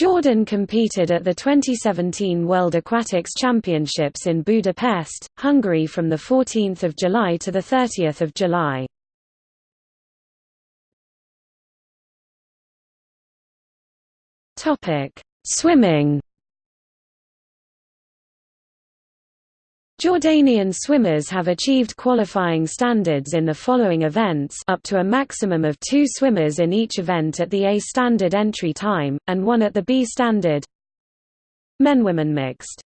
Jordan competed at the 2017 World Aquatics Championships in Budapest, Hungary from 14 July to 30 July. Swimming Jordanian swimmers have achieved qualifying standards in the following events up to a maximum of two swimmers in each event at the A standard entry time, and one at the B standard. Men-Women mixed